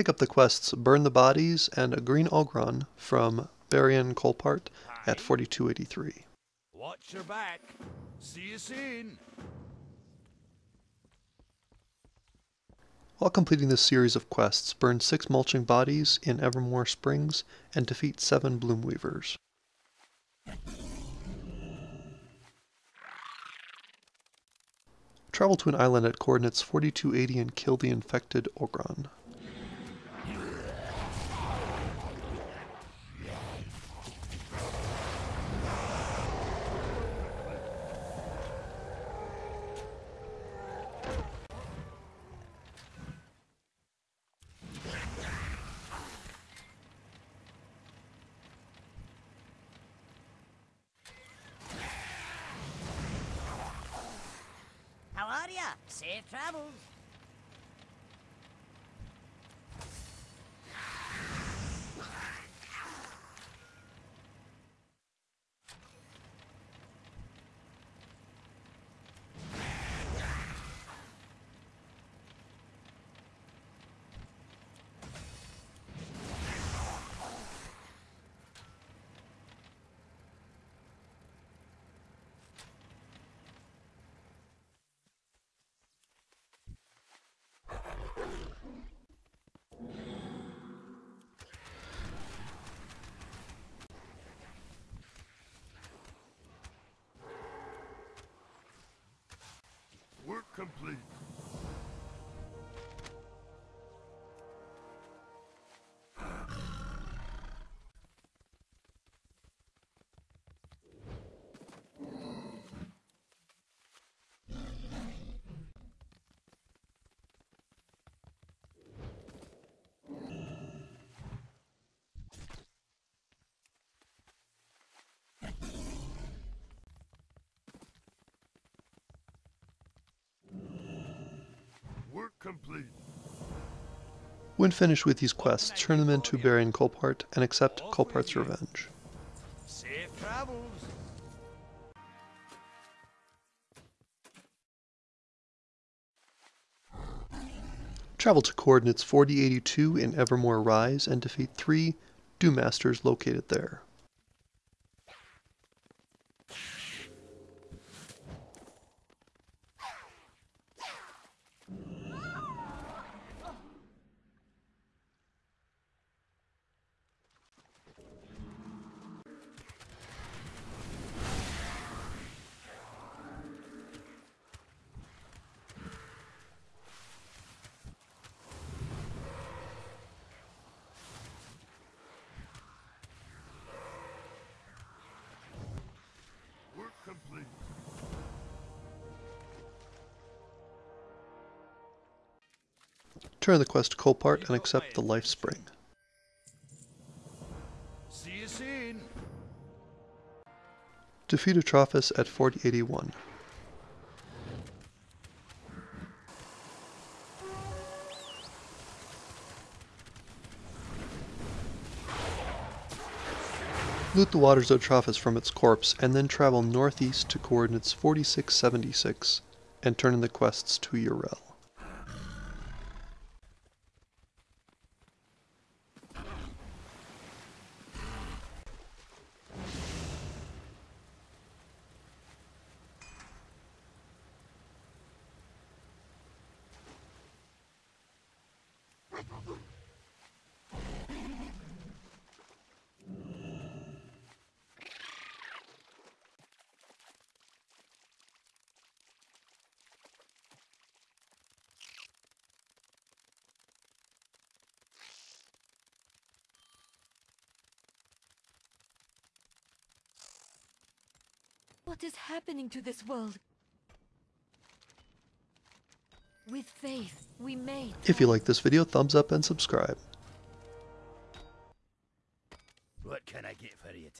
pick up the quests Burn the Bodies and A Green Ogron from Barian Colpart at 4283. Watch your back. See you soon. While completing this series of quests, burn 6 mulching bodies in Evermore Springs and defeat 7 Bloomweavers. Travel to an island at coordinates 4280 and kill the infected Ogron. Safe travels. Complete. Complete. When finished with these quests, turn them into Barian Colpart and accept Colpart's revenge. Safe travels. Travel to coordinates 4082 in Evermore Rise and defeat 3 Doom Masters located there. Turn the quest to Colpart and accept the Life Spring. See you soon. Defeat Atrophis at 4081. Loot the waters of Atrophis from its corpse, and then travel northeast to coordinates 4676 and turn in the quests to Urel. What is happening to this world? With faith, we may. If you like this video, thumbs up and subscribe. What can I get for you